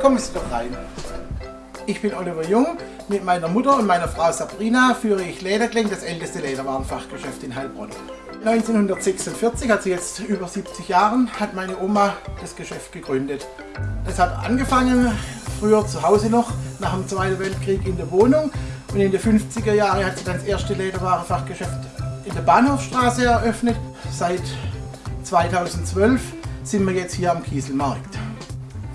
Kiosk doch rein. Ich bin Oliver Jung. Mit meiner Mutter und meiner Frau Sabrina führe ich Lederkling, das älteste Lederwarenfachgeschäft in Heilbronn. 1946, also jetzt über 70 Jahren, hat meine Oma das Geschäft gegründet. Es hat angefangen, früher zu Hause noch, nach dem Zweiten Weltkrieg in der Wohnung. Und in den 50er Jahren hat sie dann das erste Lederwarenfachgeschäft in der Bahnhofstraße eröffnet. Seit 2012 sind wir jetzt hier am Kieselmarkt.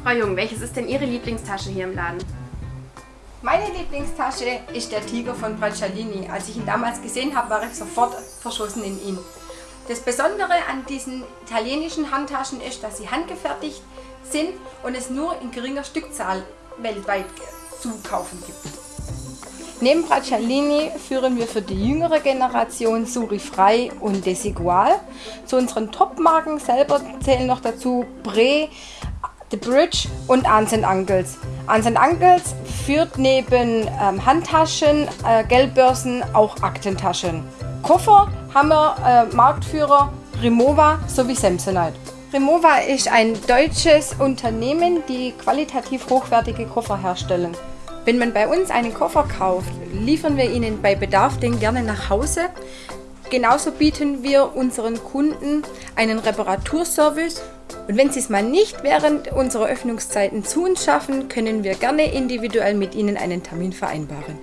Frau Jung, welches ist denn Ihre Lieblingstasche hier im Laden? Meine Lieblingstasche ist der Tiger von Bracciolini. Als ich ihn damals gesehen habe, war ich sofort verschossen in ihn. Das Besondere an diesen italienischen Handtaschen ist, dass sie handgefertigt sind und es nur in geringer Stückzahl weltweit zu kaufen gibt. Neben Bracciolini führen wir für die jüngere Generation Suri Frei und Desigual. Zu unseren Top-Marken selber zählen noch dazu Bre, The Bridge und Arns Uncles. Arns Uncles führt neben ähm, Handtaschen, äh, Geldbörsen auch Aktentaschen. Koffer haben wir äh, Marktführer Remova sowie Samsonite. Remova ist ein deutsches Unternehmen, die qualitativ hochwertige Koffer herstellen. Wenn man bei uns einen Koffer kauft, liefern wir Ihnen bei Bedarf den gerne nach Hause. Genauso bieten wir unseren Kunden einen Reparaturservice. Und wenn Sie es mal nicht während unserer Öffnungszeiten zu uns schaffen, können wir gerne individuell mit Ihnen einen Termin vereinbaren.